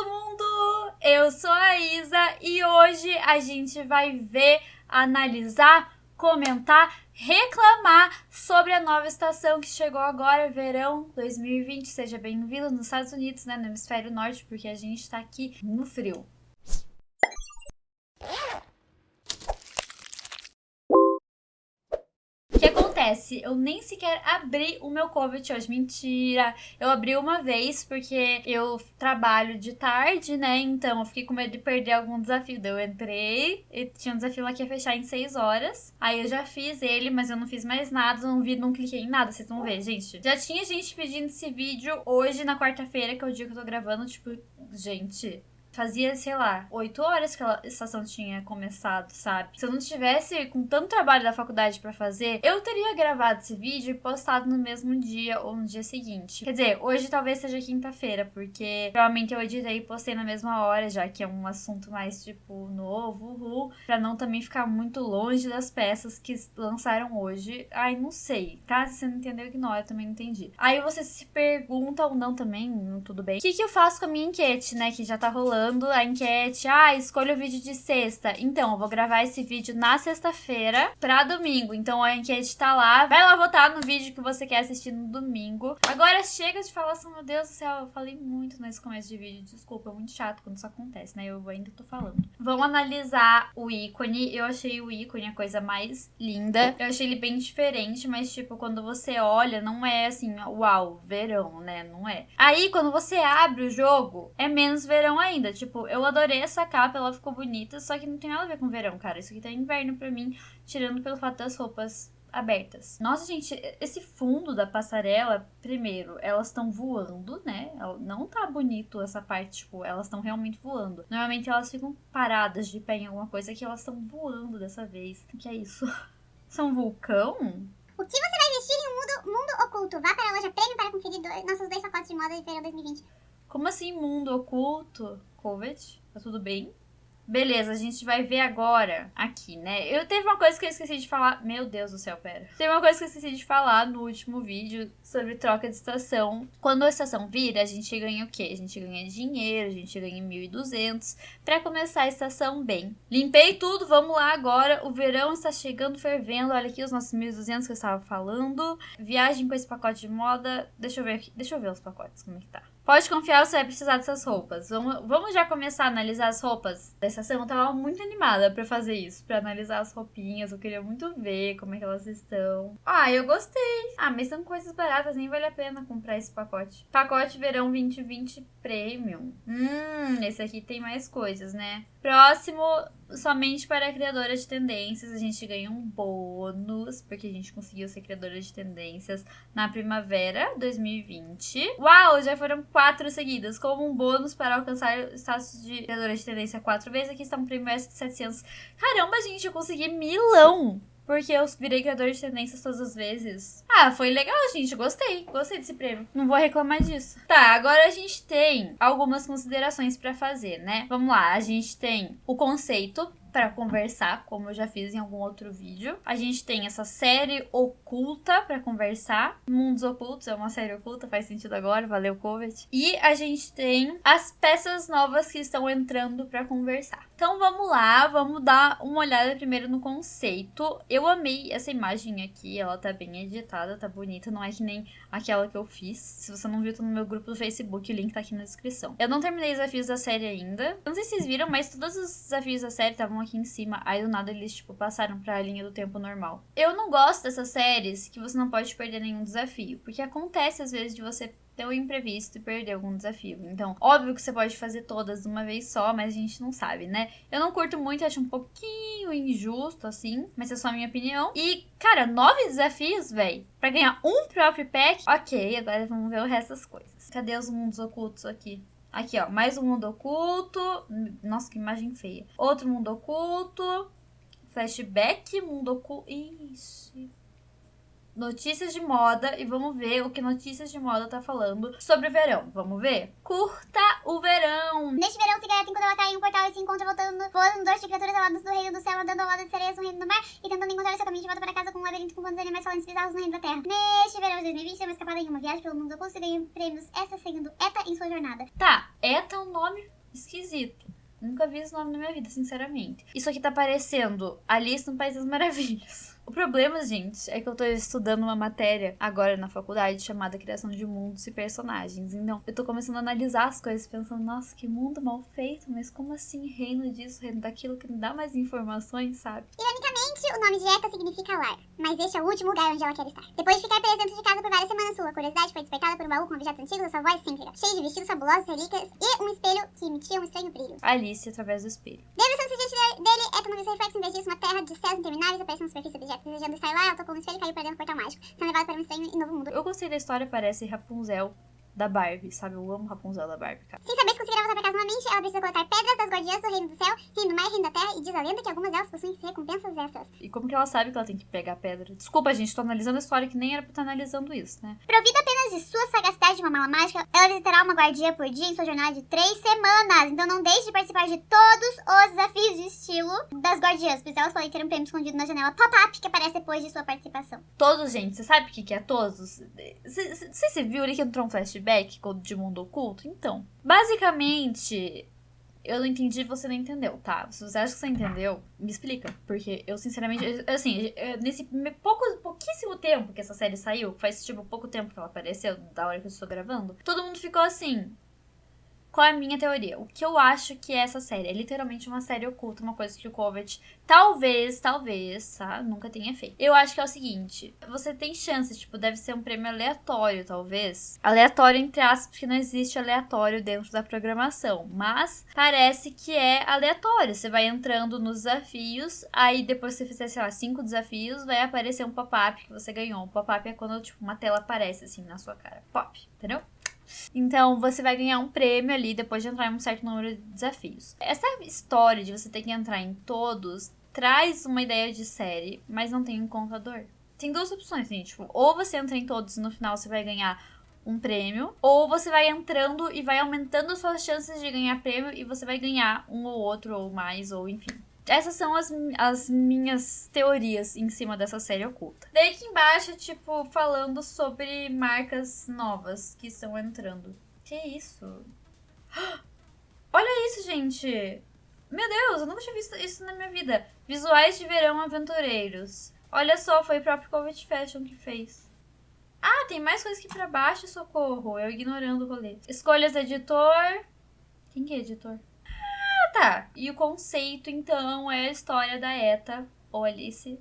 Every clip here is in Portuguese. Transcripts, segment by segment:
todo mundo! Eu sou a Isa e hoje a gente vai ver, analisar, comentar, reclamar sobre a nova estação que chegou agora, verão 2020. Seja bem-vindo nos Estados Unidos, né, no hemisfério norte, porque a gente tá aqui no frio. Acontece? Eu nem sequer abri o meu COVID hoje. Mentira! Eu abri uma vez porque eu trabalho de tarde, né? Então eu fiquei com medo de perder algum desafio. Daí eu entrei e tinha um desafio lá que ia fechar em 6 horas. Aí eu já fiz ele, mas eu não fiz mais nada, não vi, não cliquei em nada. Vocês vão ver, gente. Já tinha gente pedindo esse vídeo hoje, na quarta-feira, que é o dia que eu tô gravando. Tipo, gente, Fazia, sei lá, oito horas que a estação tinha começado, sabe? Se eu não tivesse com tanto trabalho da faculdade para fazer, eu teria gravado esse vídeo e postado no mesmo dia ou no dia seguinte. Quer dizer, hoje talvez seja quinta-feira, porque provavelmente eu editei e postei na mesma hora, já que é um assunto mais, tipo, novo, uhul, pra não também ficar muito longe das peças que lançaram hoje. Ai, não sei, tá? Se você não entendeu, ignora, eu também não entendi. Aí você se pergunta ou não também, tudo bem. O que, que eu faço com a minha enquete, né, que já tá rolando falando a enquete, ah, escolha o vídeo de sexta. Então, eu vou gravar esse vídeo na sexta-feira pra domingo. Então a enquete tá lá. Vai lá votar no vídeo que você quer assistir no domingo. Agora chega de falar assim, meu Deus do céu, eu falei muito nesse começo de vídeo. Desculpa, é muito chato quando isso acontece, né? Eu ainda tô falando. Vamos analisar o ícone. Eu achei o ícone a coisa mais linda. Eu achei ele bem diferente, mas tipo, quando você olha, não é assim, uau, verão, né? Não é. Aí, quando você abre o jogo, é menos verão ainda. Tipo, eu adorei essa capa, ela ficou bonita, só que não tem nada a ver com verão, cara. Isso aqui tá inverno pra mim, tirando pelo fato das roupas abertas. Nossa, gente, esse fundo da passarela, primeiro, elas estão voando, né? Não tá bonito essa parte, tipo, elas estão realmente voando. Normalmente elas ficam paradas de pé em alguma coisa que elas estão voando dessa vez. O que é isso? São vulcão? O que você vai vestir em um mundo, mundo oculto? Vá para a loja Prêmio para conferir nossos dois pacotes de moda de verão 2020. Como assim mundo oculto? Covid, tá tudo bem? Beleza, a gente vai ver agora aqui, né? Eu teve uma coisa que eu esqueci de falar. Meu Deus do céu, pera. Teve uma coisa que eu esqueci de falar no último vídeo sobre troca de estação. Quando a estação vira, a gente ganha o quê? A gente ganha dinheiro, a gente ganha 1.200 para começar a estação bem. Limpei tudo, vamos lá agora. O verão está chegando fervendo. Olha aqui os nossos 1.200 que eu estava falando. Viagem com esse pacote de moda. Deixa eu ver aqui. Deixa eu ver os pacotes, como é que tá. Pode confiar, você vai precisar dessas roupas. Vamos, vamos já começar a analisar as roupas dessa semana. Eu tava muito animada pra fazer isso, pra analisar as roupinhas. Eu queria muito ver como é que elas estão. Ah, eu gostei. Ah, mas são coisas baratas, nem vale a pena comprar esse pacote. Pacote Verão 2020 Premium. Hum, esse aqui tem mais coisas, né? Próximo, somente para criadoras de tendências, a gente ganha um bônus, porque a gente conseguiu ser criadora de tendências na primavera 2020. Uau, já foram quatro seguidas, como um bônus para alcançar o status de criadora de tendência quatro vezes. Aqui está um prêmio de 700. Caramba, gente, eu consegui milão! Porque eu virei criador de tendências todas as vezes. Ah, foi legal, gente. Gostei. Gostei desse prêmio. Não vou reclamar disso. Tá, agora a gente tem algumas considerações para fazer, né? Vamos lá. A gente tem o conceito para conversar, como eu já fiz em algum outro vídeo. A gente tem essa série oculta para conversar. Mundos Ocultos é uma série oculta, faz sentido agora, valeu Covid. E a gente tem as peças novas que estão entrando para conversar. Então vamos lá, vamos dar uma olhada primeiro no conceito. Eu amei essa imagem aqui, ela tá bem editada, tá bonita, não é que nem aquela que eu fiz. Se você não viu, tá no meu grupo do Facebook, o link tá aqui na descrição. Eu não terminei os desafios da série ainda. Não sei se vocês viram, mas todos os desafios da série estavam aqui em cima. Aí do nada eles, tipo, passaram pra linha do tempo normal. Eu não gosto dessas séries que você não pode perder nenhum desafio. Porque acontece às vezes de você ter um imprevisto e perder algum desafio. Então, óbvio que você pode fazer todas de uma vez só, mas a gente não sabe, né? Eu não curto muito, acho um pouquinho injusto, assim, mas é só a minha opinião. E, cara, nove desafios, velho, pra ganhar um próprio pack. Ok, agora vamos ver o resto das coisas. Cadê os mundos ocultos aqui? Aqui, ó, mais um mundo oculto. Nossa, que imagem feia. Outro mundo oculto. Flashback, mundo oculto. Ixi notícias de moda e vamos ver o que notícias de moda tá falando sobre o verão. Vamos ver? Curta o verão! Neste verão, Cigareta enquanto ela cai em um portal e se encontra voltando, voando dois de criaturas aladas do reino do céu, andando ao lado de sereias no reino do mar e tentando encontrar seu caminho de volta para casa com um labirinto com quantos animais falantes bizarros no reino da terra. Neste verão de 2020, tem uma escapada em uma viagem pelo mundo oculto e ganha prêmios essa seguindo ETA em sua jornada. Tá, ETA é um nome esquisito. Nunca vi esse nome na minha vida, sinceramente. Isso aqui tá parecendo Alice no País das Maravilhas. O problema, gente, é que eu tô estudando uma matéria agora na faculdade chamada Criação de Mundos e Personagens. Então, eu tô começando a analisar as coisas, pensando, nossa, que mundo mal feito, mas como assim reino disso, reino daquilo, que me dá mais informações, sabe? Ironicamente, o nome de Eta significa lar, mas este é o último lugar onde ela quer estar. Depois de ficar presa dentro de casa por várias semanas, sua curiosidade foi despertada por um baú com objetos antigos sua avó excêntrica, cheio de vestidos fabulosos, relíquias e um espelho que emitia um estranho brilho. Alice através do espelho. Diante dele, não viu seu reflexo, em vez disso, uma terra de céus intermináveis aparecendo na superfície do objeto. Desejando estar lá, tocou no espelho e caiu para dentro do portal mágico, sendo levada para um estranho e novo mundo. Eu gostei da história, parece Rapunzel da Barbie, sabe? Eu amo Rapunzel da Barbie, cara. Sem saber se conseguirá voltar pra casa novamente, ela precisa coletar pedras das guardiãs do reino do céu, reino do mar e reino da terra, e diz a lenda que algumas delas possuem recompensas extras. E como que ela sabe que ela tem que pegar pedra? Desculpa, gente, tô analisando a história que nem era pra estar analisando isso, né? Provida apenas de sua sagacidade de uma mala mágica, ela visitará uma guardia por dia em sua jornada de três semanas. Então não deixe de participar de todos os desafios de estilo das guardiãs, pois elas podem ter um prêmio escondido na janela pop-up que aparece depois de sua participação. Todos, gente, você sabe o que, que é todos? Você se viu ali que entrou um flashback de mundo oculto? Então, basicamente, eu não entendi, você não entendeu, tá? Se você acha que você entendeu, me explica. Porque eu, sinceramente, assim, nesse pouco, pouquíssimo tempo que essa série saiu, faz tipo pouco tempo que ela apareceu, da hora que eu estou gravando, todo mundo ficou assim. Qual é a minha teoria? O que eu acho que é essa série? É literalmente uma série oculta, uma coisa que o Kovac talvez, talvez, tá? Nunca tenha feito. Eu acho que é o seguinte: você tem chances, tipo, deve ser um prêmio aleatório, talvez. Aleatório, entre aspas, porque não existe aleatório dentro da programação. Mas parece que é aleatório. Você vai entrando nos desafios, aí depois que você fizer, sei lá, cinco desafios, vai aparecer um pop-up que você ganhou. Um pop-up é quando, tipo, uma tela aparece assim na sua cara. Pop, entendeu? Então, você vai ganhar um prêmio ali depois de entrar em um certo número de desafios. Essa história de você ter que entrar em todos traz uma ideia de série, mas não tem um contador. Tem duas opções, gente. Tipo, ou você entra em todos e no final você vai ganhar um prêmio, ou você vai entrando e vai aumentando suas chances de ganhar prêmio e você vai ganhar um ou outro ou mais, ou enfim. Essas são as, as minhas teorias em cima dessa série oculta. Daí aqui embaixo, tipo, falando sobre marcas novas que estão entrando. Que isso? Olha isso, gente! Meu Deus, eu nunca tinha visto isso na minha vida. Visuais de verão aventureiros. Olha só, foi o próprio Covid Fashion que fez. Ah, tem mais coisa aqui pra baixo, socorro. Eu ignorando o rolê. Escolhas editor. Quem que é editor? Tá. E o conceito, então, é a história da Eta, ou Alice,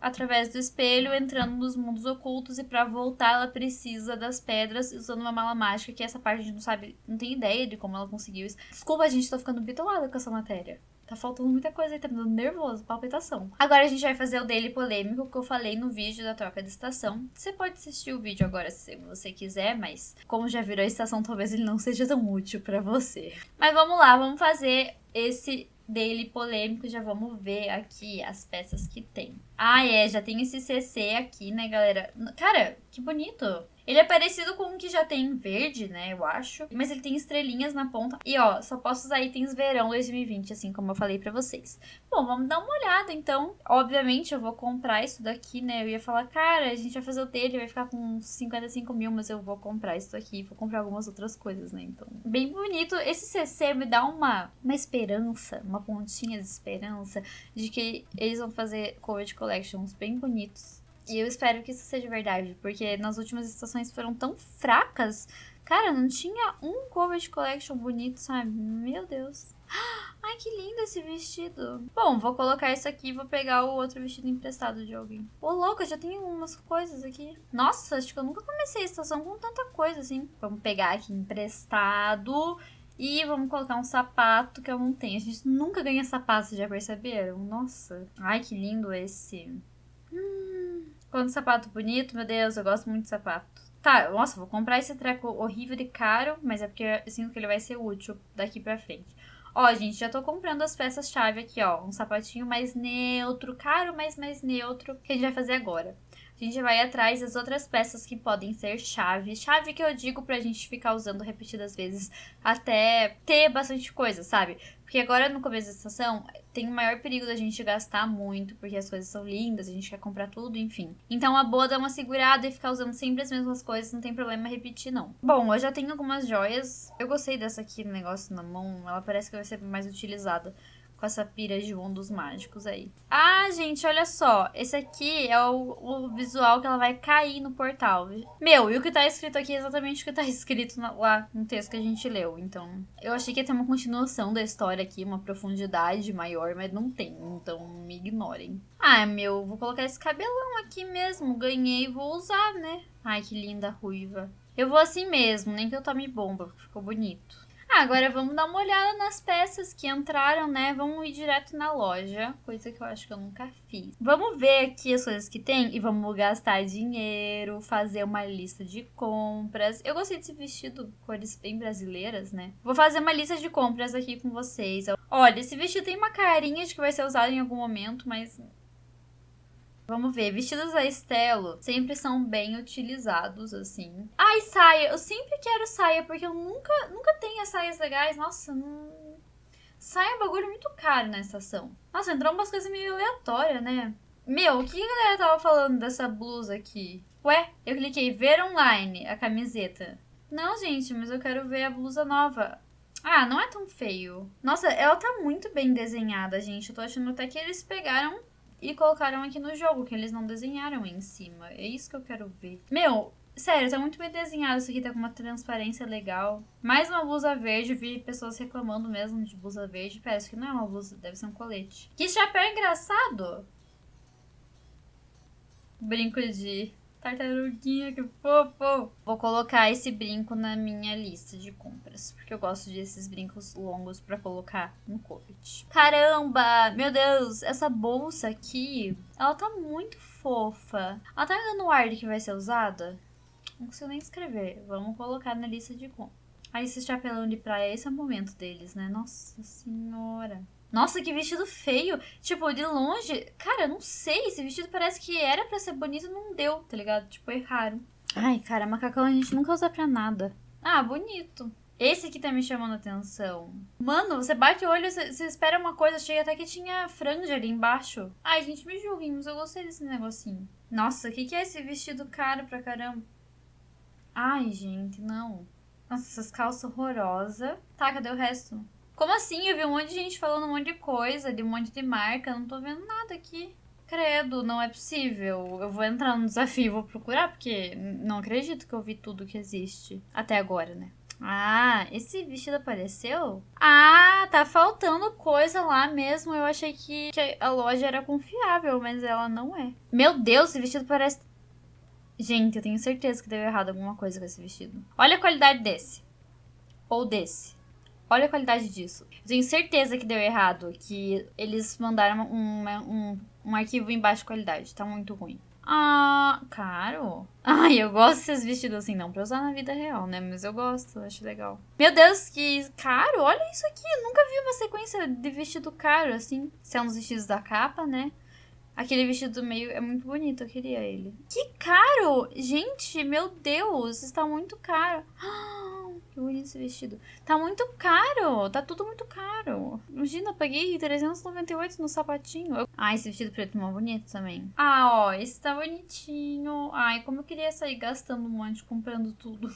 através do espelho, entrando nos mundos ocultos. E para voltar, ela precisa das pedras usando uma mala mágica, que essa parte a gente não sabe, não tem ideia de como ela conseguiu isso. Desculpa, a gente, tô ficando bitolada com essa matéria. Tá faltando muita coisa aí, tá me dando nervoso, palpitação. Agora a gente vai fazer o dele polêmico que eu falei no vídeo da troca de estação. Você pode assistir o vídeo agora se você quiser, mas como já virou a estação, talvez ele não seja tão útil para você. Mas vamos lá, vamos fazer esse dele polêmico, já vamos ver aqui as peças que tem. Ah, é, já tem esse CC aqui, né, galera? Cara, que bonito. Ele é parecido com o que já tem em verde, né, eu acho. Mas ele tem estrelinhas na ponta. E, ó, só posso usar itens verão 2020, assim como eu falei pra vocês. Bom, vamos dar uma olhada, então. Obviamente, eu vou comprar isso daqui, né? Eu ia falar, cara, a gente vai fazer o dele, vai ficar com 55 mil, mas eu vou comprar isso aqui. Vou comprar algumas outras coisas, né? Então, bem bonito. Esse CC me dá uma, uma esperança, uma pontinha de esperança de que eles vão fazer Covid Collections bem bonitos e eu espero que isso seja verdade, porque nas últimas estações foram tão fracas. Cara, não tinha um Covid Collection bonito, sabe? Meu Deus. Ai, que lindo esse vestido. Bom, vou colocar isso aqui e vou pegar o outro vestido emprestado de alguém. Ô, louca, já tem umas coisas aqui. Nossa, acho que eu nunca comecei a estação com tanta coisa assim. Vamos pegar aqui emprestado. E vamos colocar um sapato que eu não tenho. A gente nunca ganha sapato, já perceberam? Nossa. Ai, que lindo esse. Hum. Quando sapato bonito, meu Deus, eu gosto muito de sapato. Tá, nossa, vou comprar esse treco horrível de caro, mas é porque eu sinto que ele vai ser útil daqui pra frente. Ó, gente, já tô comprando as peças-chave aqui, ó. Um sapatinho mais neutro, caro, mas mais neutro, que a gente vai fazer agora. A gente vai atrás das outras peças que podem ser chave. Chave que eu digo pra gente ficar usando repetidas vezes até ter bastante coisa, sabe? Porque agora no começo da estação tem o maior perigo da gente gastar muito, porque as coisas são lindas, a gente quer comprar tudo, enfim. Então a boa dá uma segurada e ficar usando sempre as mesmas coisas, não tem problema repetir, não. Bom, eu já tenho algumas joias. Eu gostei dessa aqui, negócio na mão, ela parece que vai ser mais utilizada com essa pira de mundos mágicos aí. Ah, gente, olha só. Esse aqui é o, o, visual que ela vai cair no portal. Meu, e o que tá escrito aqui é exatamente o que tá escrito na, lá no texto que a gente leu. Então, eu achei que ia ter uma continuação da história aqui, uma profundidade maior, mas não tem. Então, me ignorem. Ah, meu, vou colocar esse cabelão aqui mesmo. Ganhei e vou usar, né? Ai, que linda ruiva. Eu vou assim mesmo, nem que eu tome bomba, porque ficou bonito. Ah, agora vamos dar uma olhada nas peças que entraram, né? Vamos ir direto na loja, coisa que eu acho que eu nunca fiz. Vamos ver aqui as coisas que tem e vamos gastar dinheiro, fazer uma lista de compras. Eu gostei desse vestido, cores bem brasileiras, né? Vou fazer uma lista de compras aqui com vocês. Olha, esse vestido tem uma carinha de que vai ser usado em algum momento, mas Vamos ver, vestidos a Estelo sempre são bem utilizados, assim. Ai, saia, eu sempre quero saia, porque eu nunca, nunca tenho as saias legais. Nossa, não... Saia é um bagulho muito caro na estação. Nossa, entrou umas coisas meio aleatórias, né? Meu, o que a galera tava falando dessa blusa aqui? Ué, eu cliquei ver online, a camiseta. Não, gente, mas eu quero ver a blusa nova. Ah, não é tão feio. Nossa, ela tá muito bem desenhada, gente. Eu tô achando até que eles pegaram e colocaram aqui no jogo, que eles não desenharam em cima. É isso que eu quero ver. Meu, sério, tá muito bem desenhado. Isso aqui tá com uma transparência legal. Mais uma blusa verde. Vi pessoas reclamando mesmo de blusa verde. Parece que não é uma blusa, deve ser um colete. Que chapéu engraçado! Brinco de Tartaruguinha, que fofo! Vou colocar esse brinco na minha lista de compras, porque eu gosto desses brincos longos para colocar no Covid. Caramba! Meu Deus, essa bolsa aqui, ela tá muito fofa. Ela tá me dando ar de que vai ser usada? Não consigo nem escrever. Vamos colocar na lista de compras. Aí esse chapelão de praia, esse é o momento deles, né? Nossa senhora. Nossa, que vestido feio. Tipo, de longe. Cara, eu não sei. Esse vestido parece que era para ser bonito e não deu, tá ligado? Tipo, erraram. Ai, cara, macacão a gente nunca usa pra nada. Ah, bonito. Esse aqui tá me chamando a atenção. Mano, você bate o olho, você, você espera uma coisa, chega até que tinha franja ali embaixo. Ai, gente, me julguem, mas eu gostei desse negocinho. Nossa, o que, que é esse vestido caro pra caramba? Ai, gente, não. Nossa, essas calças horrorosas. Tá, cadê o resto? Como assim? Eu vi um monte de gente falando um monte de coisa, de um monte de marca, não tô vendo nada aqui. Credo, não é possível. Eu vou entrar no desafio e vou procurar, porque não acredito que eu vi tudo que existe. Até agora, né? Ah, esse vestido apareceu? Ah, tá faltando coisa lá mesmo. Eu achei que, que a loja era confiável, mas ela não é. Meu Deus, esse vestido parece. Gente, eu tenho certeza que deu errado alguma coisa com esse vestido. Olha a qualidade desse. Ou desse. Olha a qualidade disso. Eu tenho certeza que deu errado, que eles mandaram um, um, um arquivo em baixa qualidade. Tá muito ruim. Ah, caro. Ai, eu gosto desses vestidos assim, não pra usar na vida real, né? Mas eu gosto, acho legal. Meu Deus, que caro! Olha isso aqui, eu nunca vi uma sequência de vestido caro, assim. São os vestidos da capa, né? Aquele vestido do meio é muito bonito, eu queria ele. Que caro! Gente, meu Deus, está muito caro. Ah! Que bonito esse vestido. Tá muito caro. Tá tudo muito caro. Imagina, eu paguei 398 no sapatinho. Ah, esse vestido preto é bonito também. Ah, ó, esse tá bonitinho. Ai, como eu queria sair gastando um monte, comprando tudo.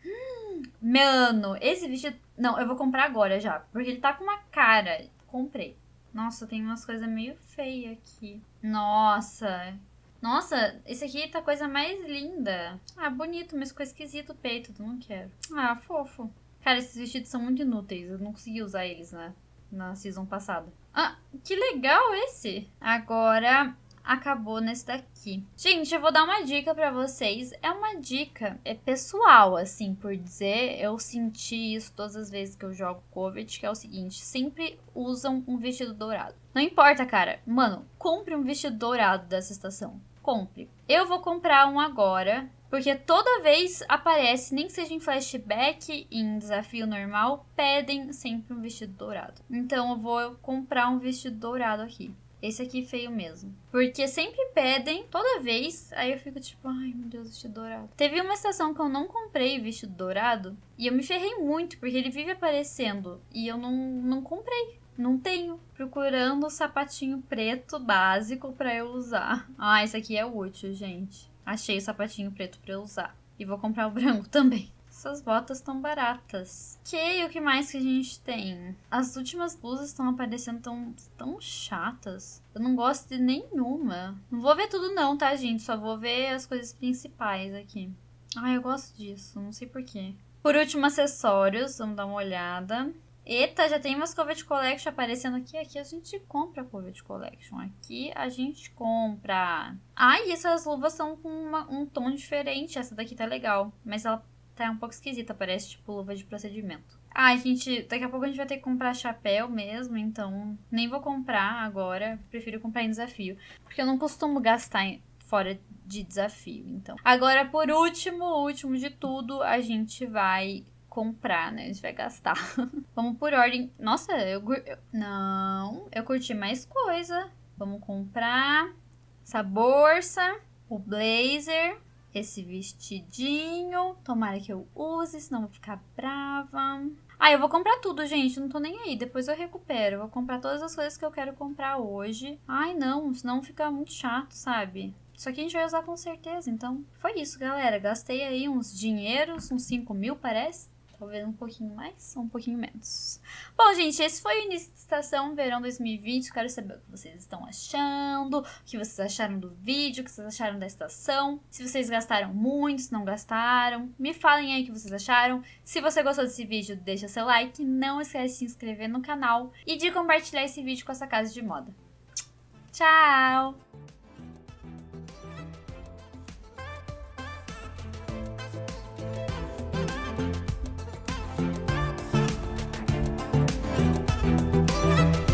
Mano, esse vestido... Não, eu vou comprar agora já. Porque ele tá com uma cara. Comprei. Nossa, tem umas coisas meio feias aqui. Nossa, nossa, esse aqui tá a coisa mais linda. Ah, bonito, mas ficou esquisito o peito, não quero. Ah, fofo. Cara, esses vestidos são muito inúteis. Eu não consegui usar eles na, na season passada. Ah, que legal esse! Agora, acabou nesse daqui. Gente, eu vou dar uma dica para vocês. É uma dica é pessoal, assim, por dizer. Eu senti isso todas as vezes que eu jogo Covid, que é o seguinte, sempre usam um vestido dourado. Não importa, cara. Mano, compre um vestido dourado dessa estação. Compre. Eu vou comprar um agora, porque toda vez aparece, nem que seja em flashback, em desafio normal, pedem sempre um vestido dourado. Então eu vou comprar um vestido dourado aqui. Esse aqui feio mesmo. Porque sempre pedem, toda vez, aí eu fico tipo, ai meu Deus, vestido dourado. Teve uma estação que eu não comprei vestido dourado e eu me ferrei muito, porque ele vive aparecendo e eu não, não comprei. Não tenho. Procurando o sapatinho preto básico para eu usar. Ah, esse aqui é útil, gente. Achei o sapatinho preto para eu usar. E vou comprar o branco também. Essas botas estão baratas. Ok, o que mais que a gente tem? As últimas blusas estão aparecendo tão, tão chatas. Eu não gosto de nenhuma. Não vou ver tudo não, tá, gente? Só vou ver as coisas principais aqui. Ai, eu gosto disso. Não sei porquê. Por último, acessórios. Vamos dar uma olhada. Eita, já tem umas Covet Collection aparecendo aqui. Aqui a gente compra Covet Collection. Aqui a gente compra. Ah, essas luvas são com uma, um tom diferente. Essa daqui tá legal. Mas ela tá um pouco esquisita, parece tipo luva de procedimento. Ah, gente, daqui a pouco a gente vai ter que comprar chapéu mesmo, então nem vou comprar agora, prefiro comprar em desafio, porque eu não costumo gastar fora de desafio, então. Agora, por último, último de tudo, a gente vai comprar, né? A gente vai gastar. Vamos por ordem. Nossa, eu, eu não, eu curti mais coisa. Vamos comprar essa bolsa, o blazer, esse vestidinho. Tomara que eu use, senão vou ficar brava. Ah, eu vou comprar tudo, gente. Não tô nem aí. Depois eu recupero. Vou comprar todas as coisas que eu quero comprar hoje. Ai, não. Senão fica muito chato, sabe? Isso aqui a gente vai usar com certeza. Então, foi isso, galera. Gastei aí uns dinheiros, uns 5 mil, parece. Talvez um pouquinho mais ou um pouquinho menos. Bom, gente, esse foi o início de estação verão 2020. Quero saber o que vocês estão achando, o que vocês acharam do vídeo, o que vocês acharam da estação. Se vocês gastaram muito, se não gastaram. Me falem aí o que vocês acharam. Se você gostou desse vídeo, deixa seu like. Não esquece de se inscrever no canal e de compartilhar esse vídeo com essa casa de moda. Tchau!